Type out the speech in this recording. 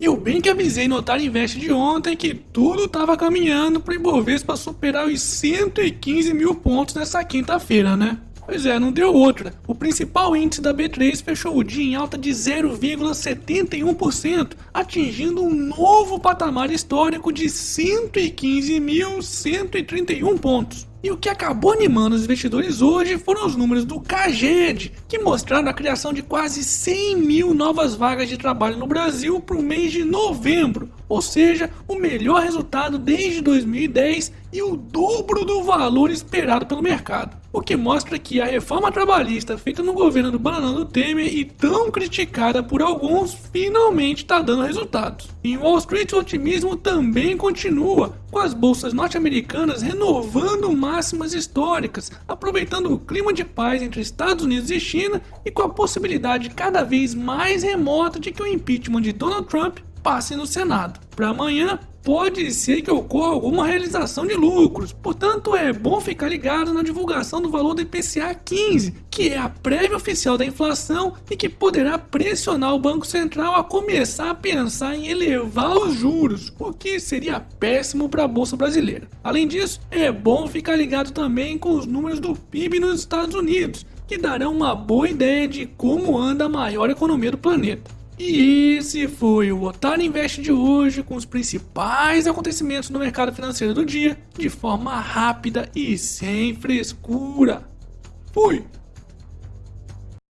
Eu bem que avisei no Otário Invest de ontem que tudo estava caminhando para o Ibovespa superar os 115 mil pontos nessa quinta-feira, né? Pois é, não deu outra. O principal índice da B3 fechou o dia em alta de 0,71%, atingindo um novo patamar histórico de 115.131 pontos. E o que acabou animando os investidores hoje foram os números do CAGED, que mostraram a criação de quase 100 mil novas vagas de trabalho no Brasil para o mês de novembro, ou seja, o melhor resultado desde 2010 e o dobro do valor esperado pelo mercado. O que mostra que a reforma trabalhista feita no governo do Bananão Temer e tão criticada por alguns finalmente está dando resultados. Em Wall Street o otimismo também continua, com as bolsas norte-americanas renovando máximas históricas, aproveitando o clima de paz entre Estados Unidos e China e com a possibilidade cada vez mais remota de que o impeachment de Donald Trump passe no Senado. Para amanhã, pode ser que ocorra alguma realização de lucros, portanto é bom ficar ligado na divulgação do valor do IPCA 15, que é a prévia oficial da inflação e que poderá pressionar o Banco Central a começar a pensar em elevar os juros, o que seria péssimo para a bolsa brasileira. Além disso, é bom ficar ligado também com os números do PIB nos Estados Unidos, que darão uma boa ideia de como anda a maior economia do planeta. E esse foi o Otário Invest de hoje com os principais acontecimentos no mercado financeiro do dia de forma rápida e sem frescura. Fui!